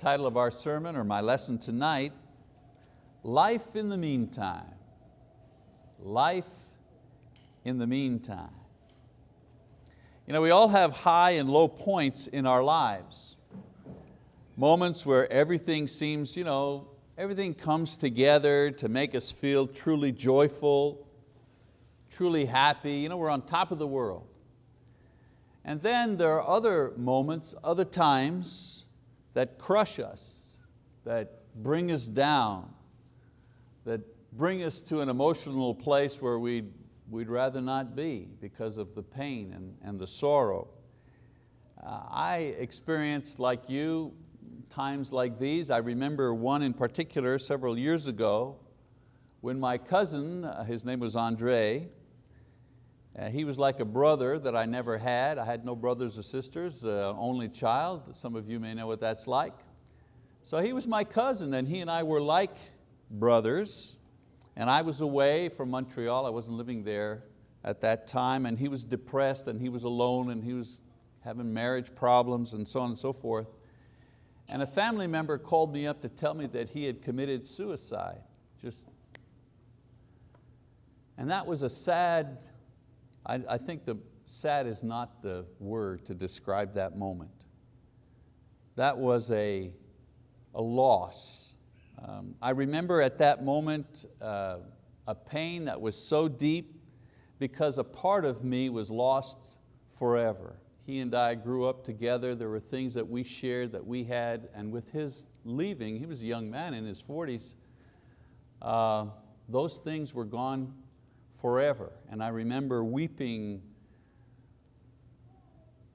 title of our sermon or my lesson tonight, Life in the Meantime. Life in the Meantime. You know, we all have high and low points in our lives. Moments where everything seems, you know, everything comes together to make us feel truly joyful, truly happy. You know, we're on top of the world. And then there are other moments, other times that crush us, that bring us down, that bring us to an emotional place where we'd, we'd rather not be because of the pain and, and the sorrow. Uh, I experienced, like you, times like these. I remember one in particular several years ago when my cousin, uh, his name was Andre, uh, he was like a brother that I never had. I had no brothers or sisters, uh, only child. Some of you may know what that's like. So he was my cousin and he and I were like brothers. And I was away from Montreal, I wasn't living there at that time, and he was depressed and he was alone and he was having marriage problems and so on and so forth. And a family member called me up to tell me that he had committed suicide. Just, and that was a sad I, I think the sad is not the word to describe that moment. That was a, a loss. Um, I remember at that moment uh, a pain that was so deep because a part of me was lost forever. He and I grew up together. There were things that we shared that we had, and with his leaving, he was a young man in his 40s, uh, those things were gone forever. And I remember weeping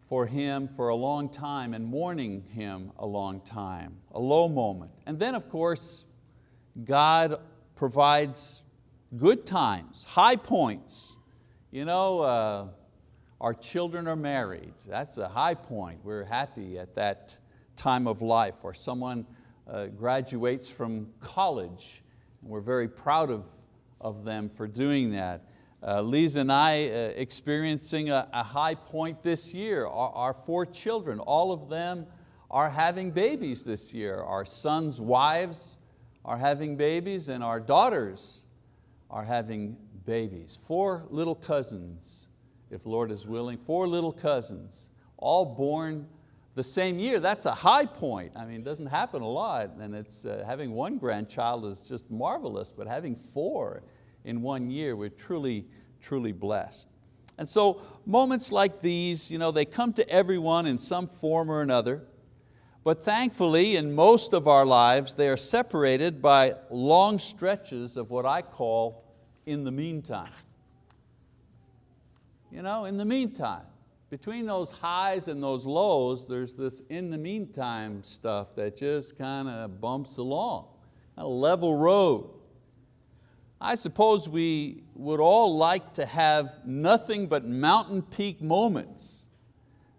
for him for a long time and mourning him a long time, a low moment. And then of course, God provides good times, high points. You know, uh, our children are married. That's a high point. We're happy at that time of life. Or someone uh, graduates from college and we're very proud of of them for doing that. Uh, Lisa and I uh, experiencing a, a, high point this year. Our, our, four children, all of them are having babies this year. Our sons' wives are having babies and our daughters are having babies. Four little cousins, if Lord is willing, four little cousins, all born the same year. That's a high point. I mean, it doesn't happen a lot and it's, uh, having one grandchild is just marvelous, but having four in one year, we're truly, truly blessed. And so moments like these, you know, they come to everyone in some form or another, but thankfully in most of our lives, they are separated by long stretches of what I call in the meantime. You know, in the meantime, between those highs and those lows, there's this in the meantime stuff that just kind of bumps along, a level road. I suppose we would all like to have nothing but mountain peak moments,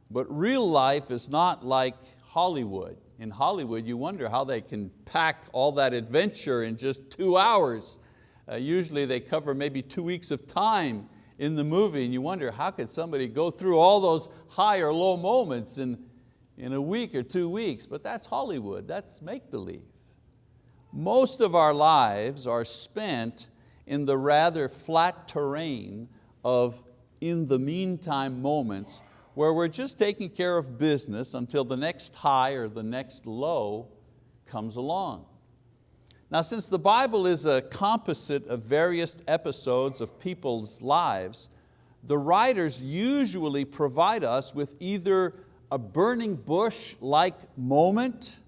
but real life is not like Hollywood. In Hollywood, you wonder how they can pack all that adventure in just two hours. Uh, usually they cover maybe two weeks of time in the movie and you wonder how could somebody go through all those high or low moments in, in a week or two weeks, but that's Hollywood, that's make-believe. Most of our lives are spent in the rather flat terrain of in the meantime moments where we're just taking care of business until the next high or the next low comes along. Now since the Bible is a composite of various episodes of people's lives, the writers usually provide us with either a burning bush-like moment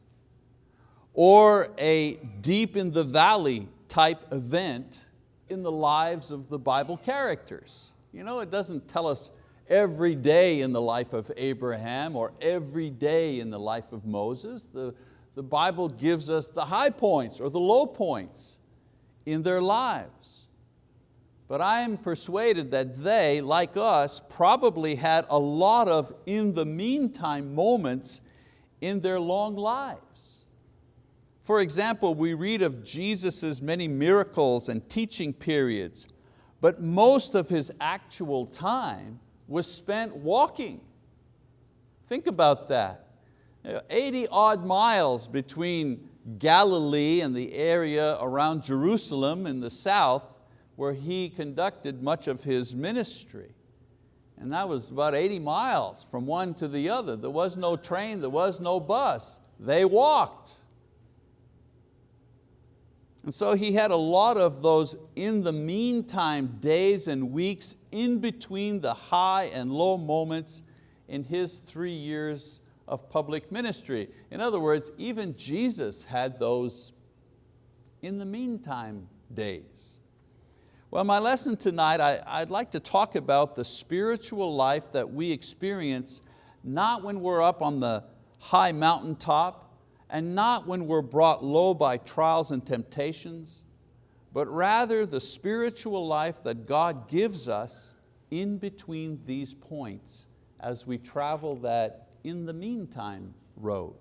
or a deep in the valley type event in the lives of the Bible characters. You know, it doesn't tell us every day in the life of Abraham or every day in the life of Moses. The, the Bible gives us the high points or the low points in their lives. But I am persuaded that they, like us, probably had a lot of in the meantime moments in their long lives. For example, we read of Jesus' many miracles and teaching periods, but most of His actual time was spent walking. Think about that. 80 odd miles between Galilee and the area around Jerusalem in the south where he conducted much of his ministry. And that was about 80 miles from one to the other. There was no train, there was no bus. They walked. And so he had a lot of those in the meantime days and weeks in between the high and low moments in his three years of public ministry. In other words, even Jesus had those in the meantime days. Well, my lesson tonight, I, would like to talk about the spiritual life that we experience not when we're up on the high mountaintop and not when we're brought low by trials and temptations, but rather the spiritual life that God gives us in between these points as we travel that in the meantime road.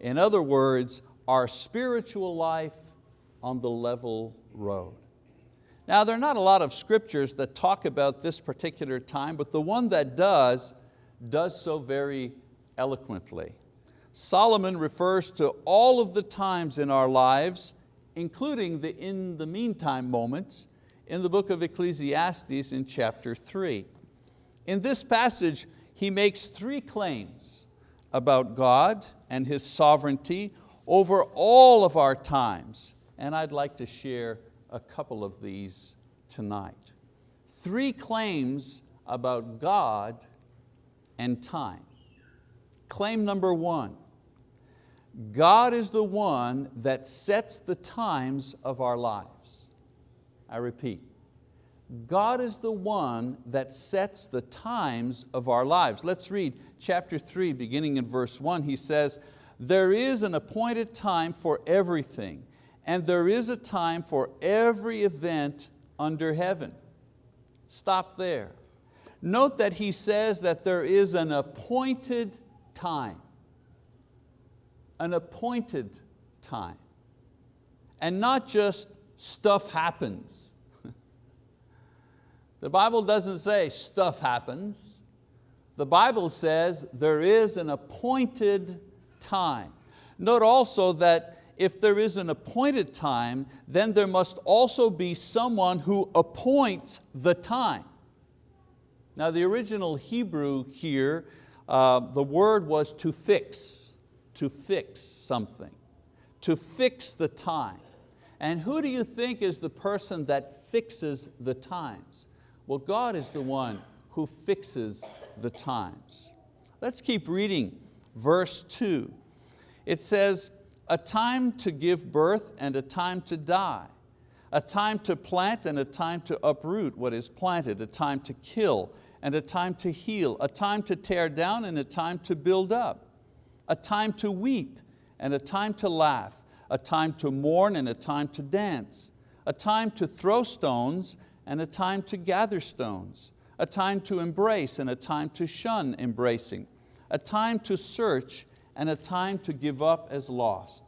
In other words, our spiritual life on the level road. Now there are not a lot of scriptures that talk about this particular time, but the one that does, does so very eloquently. Solomon refers to all of the times in our lives, including the in the meantime moments, in the book of Ecclesiastes in chapter three. In this passage, he makes three claims about God and His sovereignty over all of our times, and I'd like to share a couple of these tonight. Three claims about God and time. Claim number one, God is the one that sets the times of our lives. I repeat, God is the one that sets the times of our lives. Let's read chapter three, beginning in verse one. He says, there is an appointed time for everything and there is a time for every event under heaven. Stop there. Note that he says that there is an appointed time. An appointed time. And not just stuff happens. the Bible doesn't say stuff happens. The Bible says there is an appointed time. Note also that if there is an appointed time, then there must also be someone who appoints the time. Now the original Hebrew here, uh, the word was to fix, to fix something, to fix the time. And who do you think is the person that fixes the times? Well, God is the one who fixes the times. Let's keep reading verse two. It says, a time to give birth and a time to die, a time to plant and a time to uproot what is planted, a time to kill and a time to heal, a time to tear down and a time to build up, a time to weep and a time to laugh, a time to mourn and a time to dance, a time to throw stones and a time to gather stones, a time to embrace and a time to shun embracing, a time to search and a time to give up as lost,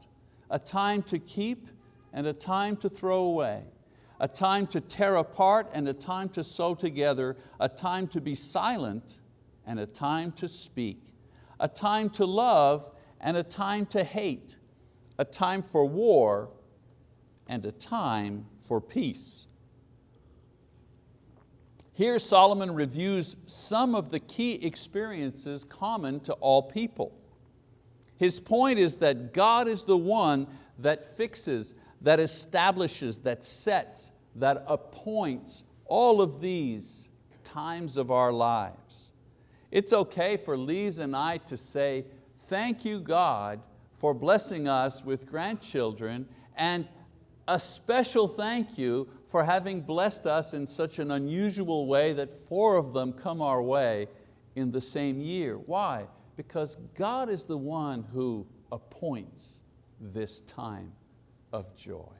a time to keep and a time to throw away, a time to tear apart and a time to sew together, a time to be silent and a time to speak, a time to love and a time to hate, a time for war and a time for peace. Here Solomon reviews some of the key experiences common to all people. His point is that God is the one that fixes, that establishes, that sets, that appoints all of these times of our lives. It's okay for Lise and I to say, thank you God for blessing us with grandchildren and a special thank you for having blessed us in such an unusual way that four of them come our way in the same year. Why? Because God is the one who appoints this time of joy.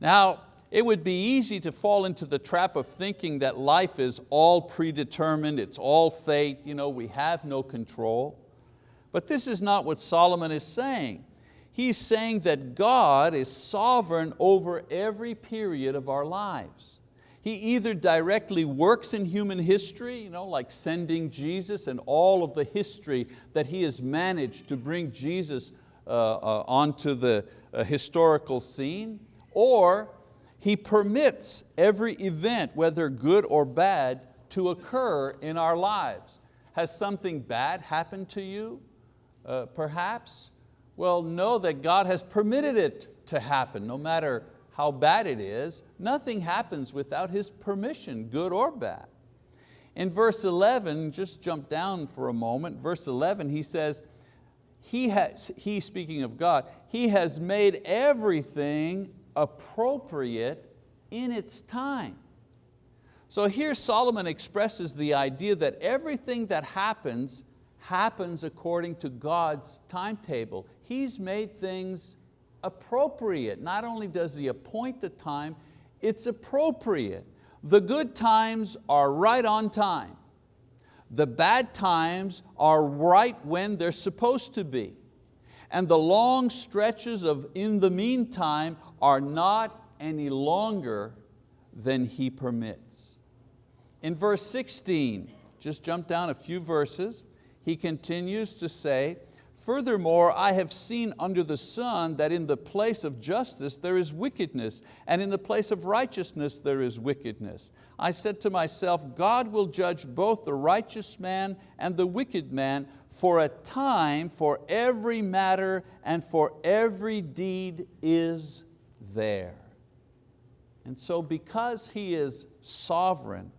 Now, it would be easy to fall into the trap of thinking that life is all predetermined, it's all fate, you know, we have no control. But this is not what Solomon is saying. He's saying that God is sovereign over every period of our lives. He either directly works in human history, you know, like sending Jesus and all of the history that He has managed to bring Jesus uh, uh, onto the uh, historical scene, or He permits every event, whether good or bad, to occur in our lives. Has something bad happened to you, uh, perhaps? Well, know that God has permitted it to happen, no matter how bad it is, nothing happens without His permission, good or bad. In verse 11, just jump down for a moment, verse 11, he says, he, has, he speaking of God, He has made everything appropriate in its time. So here Solomon expresses the idea that everything that happens, happens according to God's timetable. He's made things appropriate. Not only does He appoint the time, it's appropriate. The good times are right on time. The bad times are right when they're supposed to be. And the long stretches of in the meantime are not any longer than He permits. In verse 16, just jump down a few verses, he continues to say, Furthermore, I have seen under the sun that in the place of justice there is wickedness, and in the place of righteousness there is wickedness. I said to myself, God will judge both the righteous man and the wicked man for a time for every matter and for every deed is there. And so because He is sovereign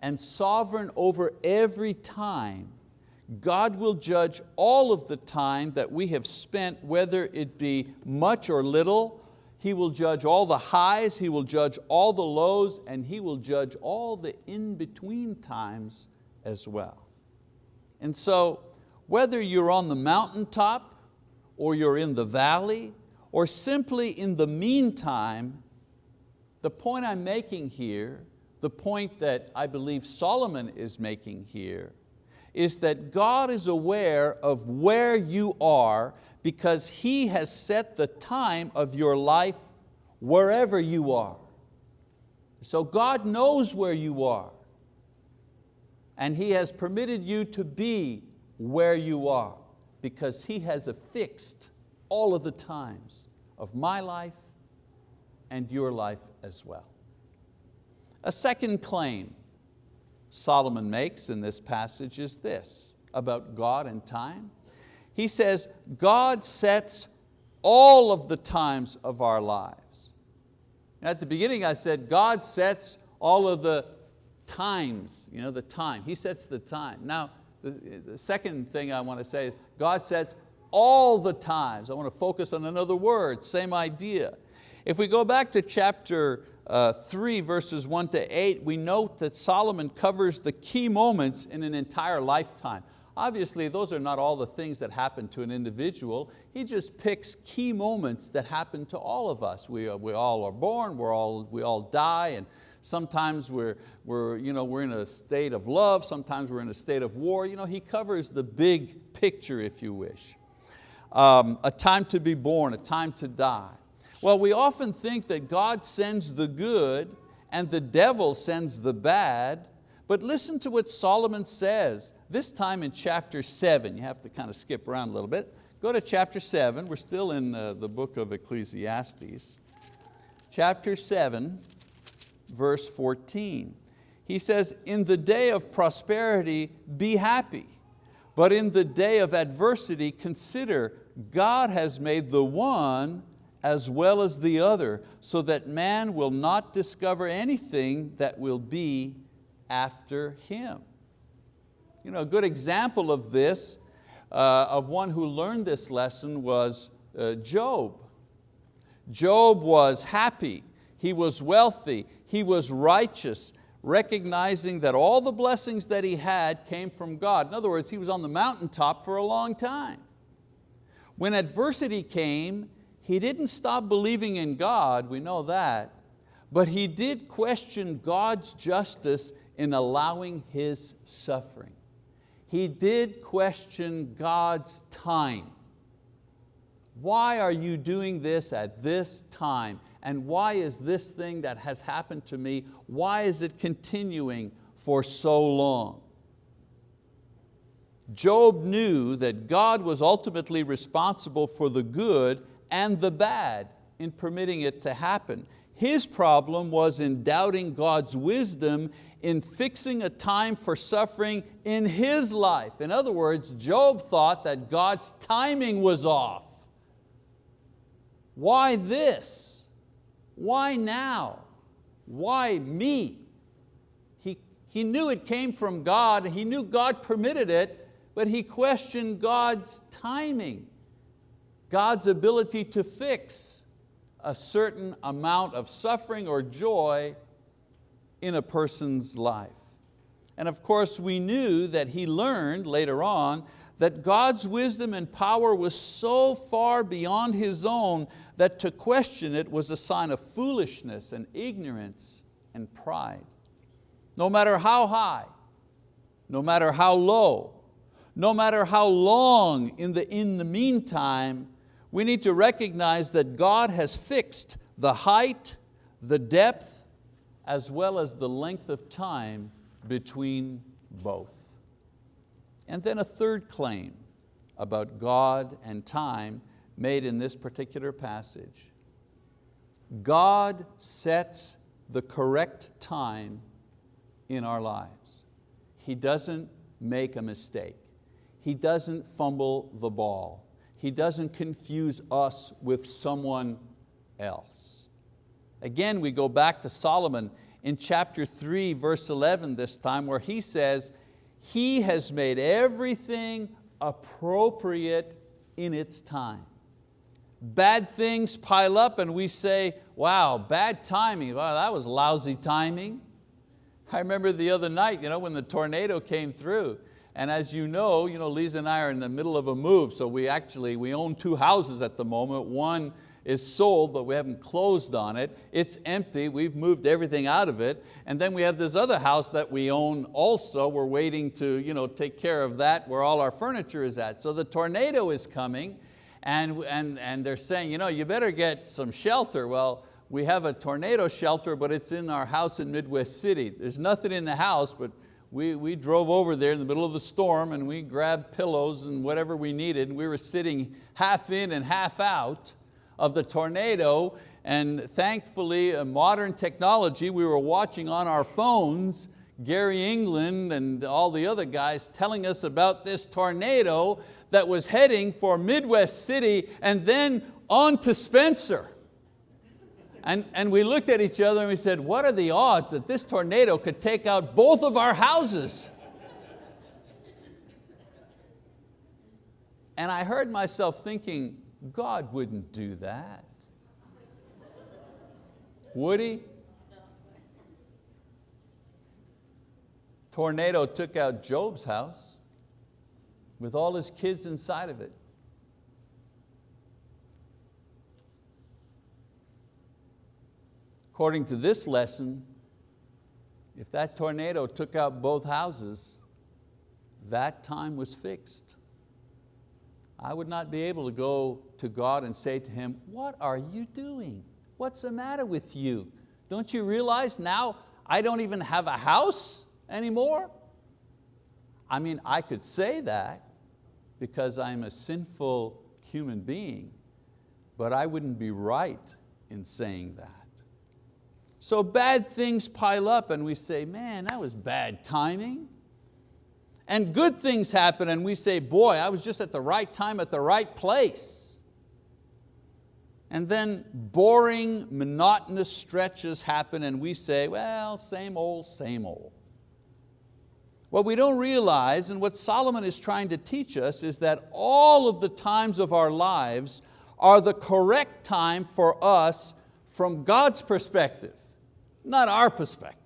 and sovereign over every time, God will judge all of the time that we have spent, whether it be much or little. He will judge all the highs, He will judge all the lows, and He will judge all the in-between times as well. And so, whether you're on the mountaintop, or you're in the valley, or simply in the meantime, the point I'm making here, the point that I believe Solomon is making here, is that God is aware of where you are because He has set the time of your life wherever you are. So God knows where you are and He has permitted you to be where you are because He has affixed all of the times of my life and your life as well. A second claim Solomon makes in this passage is this about God and time. He says, God sets all of the times of our lives. And at the beginning I said, God sets all of the times, you know, the time. He sets the time. Now, the, the second thing I want to say is God sets all the times. I want to focus on another word, same idea. If we go back to chapter uh, 3 verses 1 to 8, we note that Solomon covers the key moments in an entire lifetime. Obviously, those are not all the things that happen to an individual. He just picks key moments that happen to all of us. We, we all are born, we're all, we all die, and sometimes we're, we're, you know, we're in a state of love, sometimes we're in a state of war. You know, he covers the big picture, if you wish. Um, a time to be born, a time to die. Well, we often think that God sends the good and the devil sends the bad, but listen to what Solomon says, this time in chapter seven. You have to kind of skip around a little bit. Go to chapter seven, we're still in uh, the book of Ecclesiastes. Chapter seven, verse 14. He says, in the day of prosperity, be happy. But in the day of adversity, consider God has made the one as well as the other, so that man will not discover anything that will be after him. You know, a good example of this, uh, of one who learned this lesson was uh, Job. Job was happy, he was wealthy, he was righteous, recognizing that all the blessings that he had came from God. In other words, he was on the mountaintop for a long time. When adversity came, he didn't stop believing in God, we know that, but he did question God's justice in allowing his suffering. He did question God's time. Why are you doing this at this time And why is this thing that has happened to me, why is it continuing for so long? Job knew that God was ultimately responsible for the good and the bad in permitting it to happen. His problem was in doubting God's wisdom in fixing a time for suffering in his life. In other words, Job thought that God's timing was off. Why this? Why now? Why me? He, he knew it came from God, he knew God permitted it, but he questioned God's timing, God's ability to fix a certain amount of suffering or joy in a person's life. And of course we knew that he learned later on that God's wisdom and power was so far beyond his own that to question it was a sign of foolishness and ignorance and pride. No matter how high, no matter how low, no matter how long in the, in the meantime, we need to recognize that God has fixed the height, the depth, as well as the length of time between both. And then a third claim about God and time made in this particular passage. God sets the correct time in our lives. He doesn't make a mistake. He doesn't fumble the ball. He doesn't confuse us with someone else. Again, we go back to Solomon in chapter 3, verse 11 this time, where he says, He has made everything appropriate in its time. Bad things pile up and we say, wow, bad timing, wow, that was lousy timing. I remember the other night you know, when the tornado came through, and as you know, you know, Lisa and I are in the middle of a move, so we actually, we own two houses at the moment. One is sold, but we haven't closed on it. It's empty, we've moved everything out of it. And then we have this other house that we own also. We're waiting to you know, take care of that where all our furniture is at. So the tornado is coming and, and, and they're saying, you know, you better get some shelter. Well, we have a tornado shelter, but it's in our house in Midwest City. There's nothing in the house, but we, we drove over there in the middle of the storm and we grabbed pillows and whatever we needed. And we were sitting half in and half out of the tornado and thankfully uh, modern technology, we were watching on our phones Gary England and all the other guys telling us about this tornado that was heading for Midwest City and then on to Spencer. And, and we looked at each other and we said, what are the odds that this tornado could take out both of our houses? And I heard myself thinking, God wouldn't do that. Would He? Tornado took out Job's house with all his kids inside of it. According to this lesson, if that tornado took out both houses, that time was fixed. I would not be able to go to God and say to Him, what are you doing? What's the matter with you? Don't you realize now I don't even have a house anymore? I mean, I could say that because I'm a sinful human being, but I wouldn't be right in saying that. So bad things pile up and we say, man, that was bad timing. And good things happen and we say, boy, I was just at the right time at the right place. And then boring, monotonous stretches happen and we say, well, same old, same old. What we don't realize and what Solomon is trying to teach us is that all of the times of our lives are the correct time for us from God's perspective not our perspective.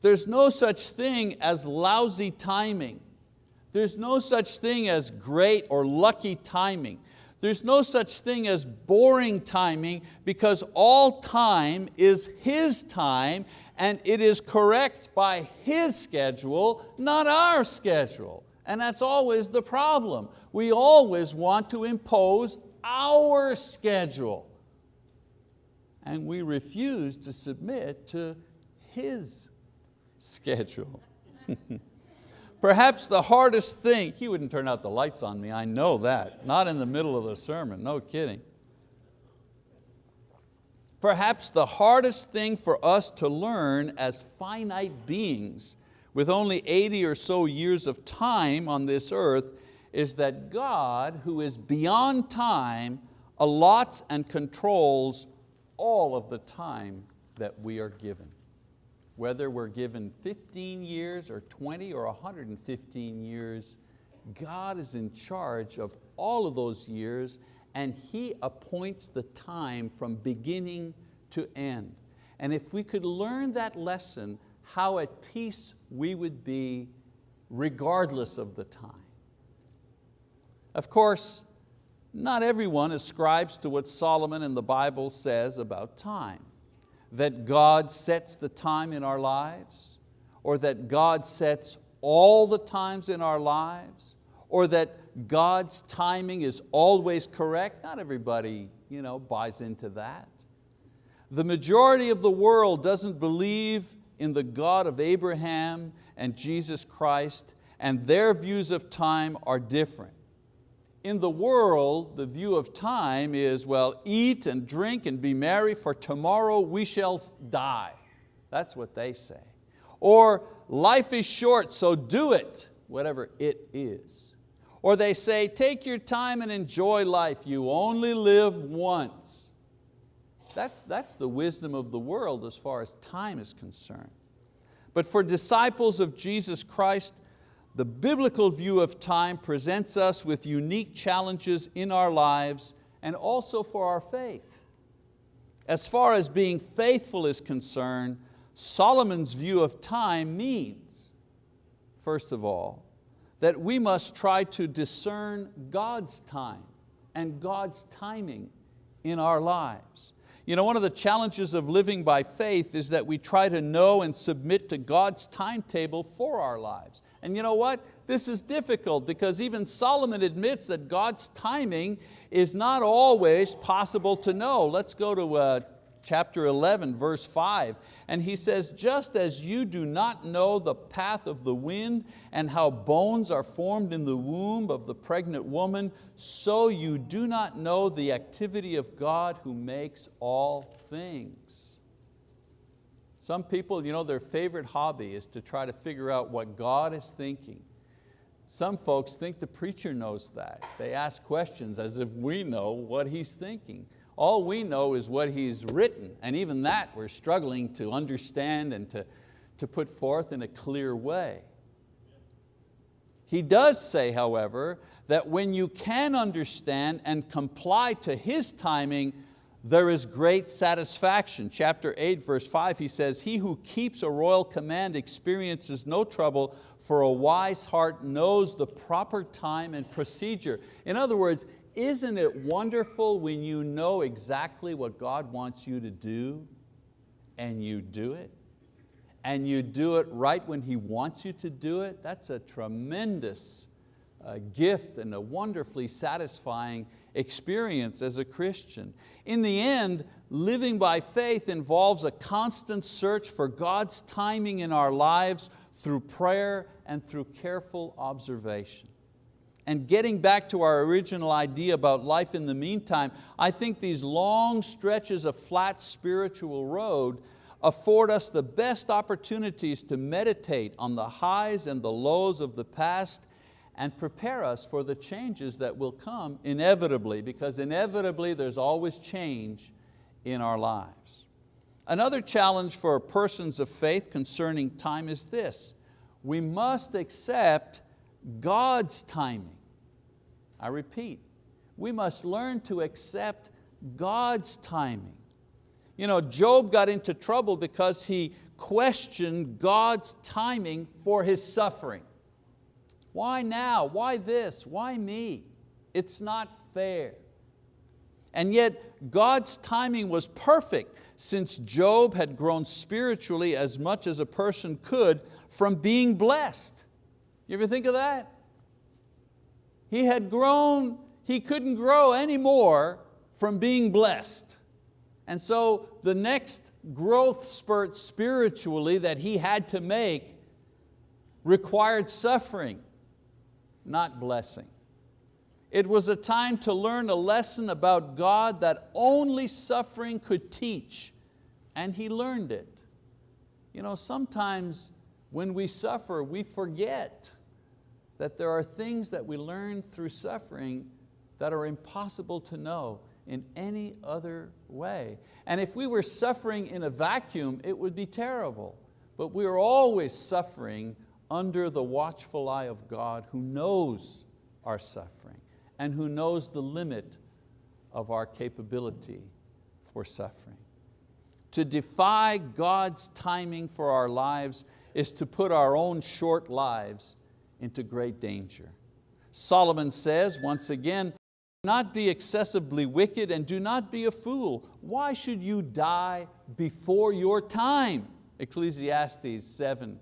There's no such thing as lousy timing. There's no such thing as great or lucky timing. There's no such thing as boring timing because all time is His time and it is correct by His schedule, not our schedule. And that's always the problem. We always want to impose our schedule. And we refuse to submit to His schedule. Perhaps the hardest thing, He wouldn't turn out the lights on me, I know that. Not in the middle of the sermon, no kidding. Perhaps the hardest thing for us to learn as finite beings with only 80 or so years of time on this earth is that God, who is beyond time, allots and controls all of the time that we are given. Whether we're given 15 years or 20 or 115 years, God is in charge of all of those years and He appoints the time from beginning to end. And if we could learn that lesson, how at peace we would be regardless of the time. Of course, not everyone ascribes to what Solomon in the Bible says about time, that God sets the time in our lives, or that God sets all the times in our lives, or that God's timing is always correct. Not everybody you know, buys into that. The majority of the world doesn't believe in the God of Abraham and Jesus Christ, and their views of time are different in the world, the view of time is, well, eat and drink and be merry, for tomorrow we shall die. That's what they say. Or life is short, so do it, whatever it is. Or they say, take your time and enjoy life, you only live once. That's, that's the wisdom of the world as far as time is concerned. But for disciples of Jesus Christ, the biblical view of time presents us with unique challenges in our lives and also for our faith. As far as being faithful is concerned, Solomon's view of time means, first of all, that we must try to discern God's time and God's timing in our lives. You know, one of the challenges of living by faith is that we try to know and submit to God's timetable for our lives. And you know what? This is difficult because even Solomon admits that God's timing is not always possible to know. Let's go to uh, chapter 11, verse 5. And he says, just as you do not know the path of the wind and how bones are formed in the womb of the pregnant woman, so you do not know the activity of God who makes all things. Some people, you know, their favorite hobby is to try to figure out what God is thinking. Some folks think the preacher knows that. They ask questions as if we know what he's thinking. All we know is what he's written, and even that we're struggling to understand and to, to put forth in a clear way. He does say, however, that when you can understand and comply to His timing, there is great satisfaction. Chapter 8, verse 5, he says, He who keeps a royal command experiences no trouble, for a wise heart knows the proper time and procedure. In other words, isn't it wonderful when you know exactly what God wants you to do and you do it? And you do it right when He wants you to do it? That's a tremendous uh, gift and a wonderfully satisfying experience as a Christian. In the end, living by faith involves a constant search for God's timing in our lives through prayer and through careful observation. And getting back to our original idea about life in the meantime, I think these long stretches of flat spiritual road afford us the best opportunities to meditate on the highs and the lows of the past and prepare us for the changes that will come inevitably, because inevitably there's always change in our lives. Another challenge for persons of faith concerning time is this. We must accept God's timing. I repeat, we must learn to accept God's timing. You know, Job got into trouble because he questioned God's timing for his suffering. Why now? Why this? Why me? It's not fair. And yet God's timing was perfect since Job had grown spiritually as much as a person could from being blessed. You ever think of that? He had grown he couldn't grow anymore from being blessed. And so the next growth spurt spiritually that he had to make required suffering, not blessing. It was a time to learn a lesson about God that only suffering could teach, and he learned it. You know, sometimes when we suffer, we forget that there are things that we learn through suffering that are impossible to know in any other way. And if we were suffering in a vacuum, it would be terrible. But we are always suffering under the watchful eye of God who knows our suffering and who knows the limit of our capability for suffering. To defy God's timing for our lives is to put our own short lives into great danger. Solomon says, once again, not be excessively wicked and do not be a fool. Why should you die before your time? Ecclesiastes 7,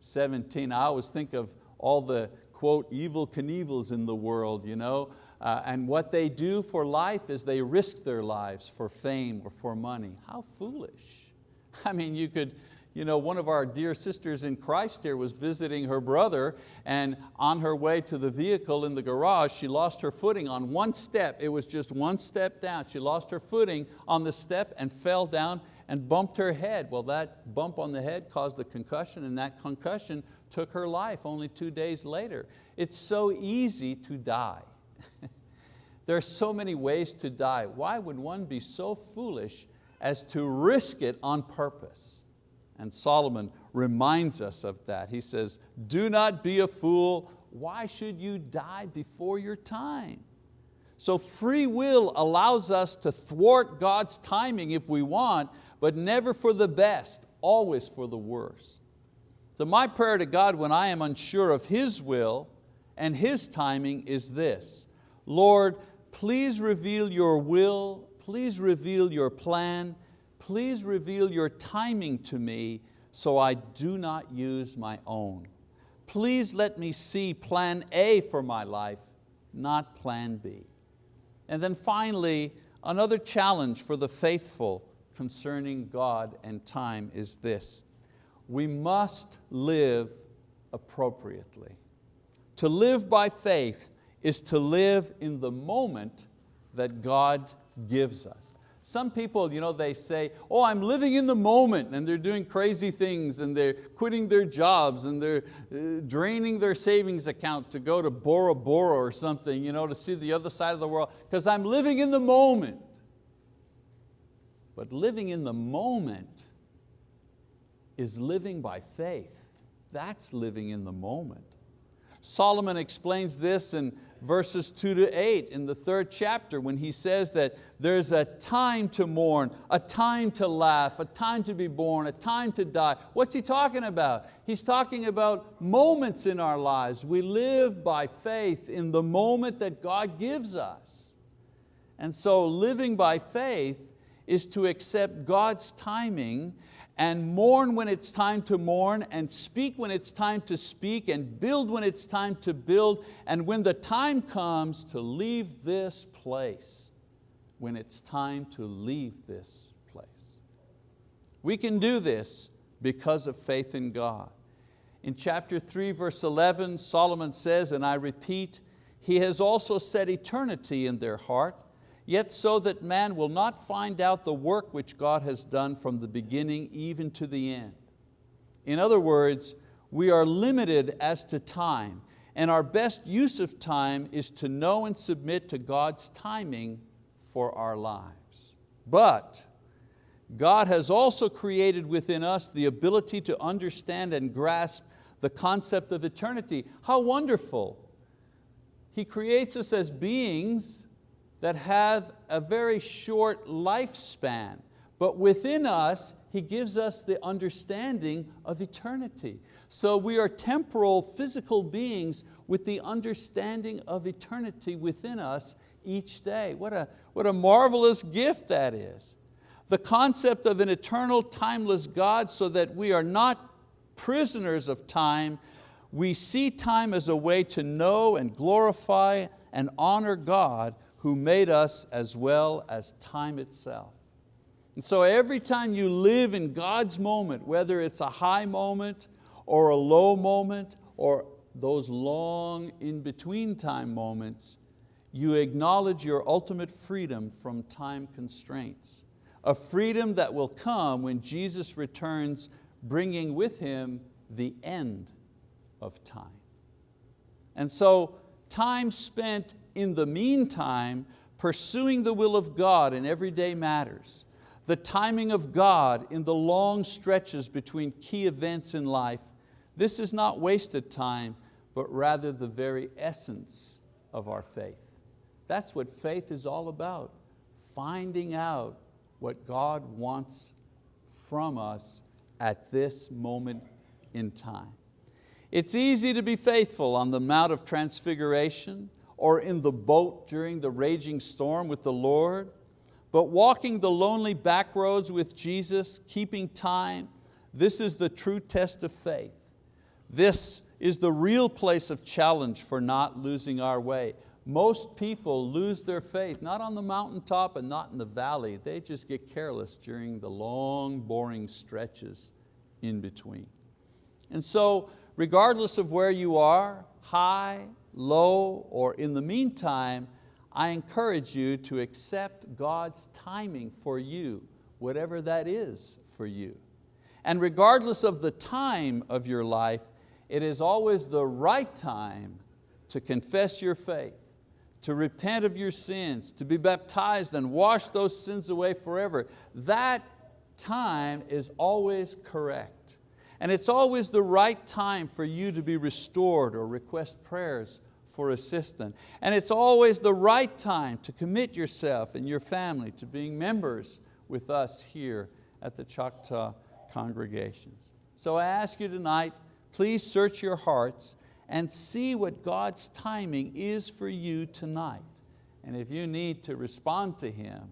17. I always think of all the quote, Evel Knievels in the world, you know, uh, and what they do for life is they risk their lives for fame or for money. How foolish. I mean, you could, you know, one of our dear sisters in Christ here was visiting her brother and on her way to the vehicle in the garage, she lost her footing on one step. It was just one step down. She lost her footing on the step and fell down and bumped her head. Well, that bump on the head caused a concussion and that concussion took her life only two days later. It's so easy to die. there are so many ways to die. Why would one be so foolish as to risk it on purpose? And Solomon reminds us of that. He says, do not be a fool. Why should you die before your time? So free will allows us to thwart God's timing if we want, but never for the best, always for the worst. So my prayer to God when I am unsure of His will and His timing is this, Lord, please reveal your will, please reveal your plan, please reveal your timing to me so I do not use my own. Please let me see plan A for my life, not plan B. And then finally, another challenge for the faithful concerning God and time is this. We must live appropriately. To live by faith is to live in the moment that God gives us. Some people, you know, they say, oh, I'm living in the moment and they're doing crazy things and they're quitting their jobs and they're uh, draining their savings account to go to Bora Bora or something, you know, to see the other side of the world because I'm living in the moment. But living in the moment is living by faith. That's living in the moment. Solomon explains this in verses two to eight in the third chapter when he says that there's a time to mourn, a time to laugh, a time to be born, a time to die. What's he talking about? He's talking about moments in our lives. We live by faith in the moment that God gives us. And so living by faith is to accept God's timing and mourn when it's time to mourn, and speak when it's time to speak, and build when it's time to build, and when the time comes to leave this place, when it's time to leave this place. We can do this because of faith in God. In chapter 3, verse 11, Solomon says, and I repeat, He has also set eternity in their heart, yet so that man will not find out the work which God has done from the beginning even to the end. In other words, we are limited as to time, and our best use of time is to know and submit to God's timing for our lives. But God has also created within us the ability to understand and grasp the concept of eternity. How wonderful. He creates us as beings that have a very short lifespan, but within us, He gives us the understanding of eternity. So we are temporal, physical beings with the understanding of eternity within us each day. What a, what a marvelous gift that is. The concept of an eternal, timeless God so that we are not prisoners of time, we see time as a way to know and glorify and honor God who made us as well as time itself. And so every time you live in God's moment, whether it's a high moment or a low moment or those long in-between time moments, you acknowledge your ultimate freedom from time constraints. A freedom that will come when Jesus returns bringing with Him the end of time. And so time spent in the meantime pursuing the will of God in everyday matters, the timing of God in the long stretches between key events in life, this is not wasted time, but rather the very essence of our faith. That's what faith is all about, finding out what God wants from us at this moment in time. It's easy to be faithful on the Mount of Transfiguration or in the boat during the raging storm with the Lord, but walking the lonely back roads with Jesus, keeping time, this is the true test of faith. This is the real place of challenge for not losing our way. Most people lose their faith, not on the mountaintop and not in the valley. They just get careless during the long, boring stretches in between. And so, regardless of where you are, high, low, or in the meantime, I encourage you to accept God's timing for you, whatever that is for you. And regardless of the time of your life, it is always the right time to confess your faith, to repent of your sins, to be baptized and wash those sins away forever. That time is always correct. And it's always the right time for you to be restored or request prayers for assistance. And it's always the right time to commit yourself and your family to being members with us here at the Choctaw congregations. So I ask you tonight, please search your hearts and see what God's timing is for you tonight. And if you need to respond to Him,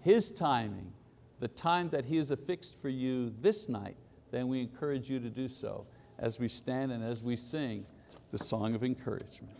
His timing, the time that He has affixed for you this night, then we encourage you to do so as we stand and as we sing the song of encouragement.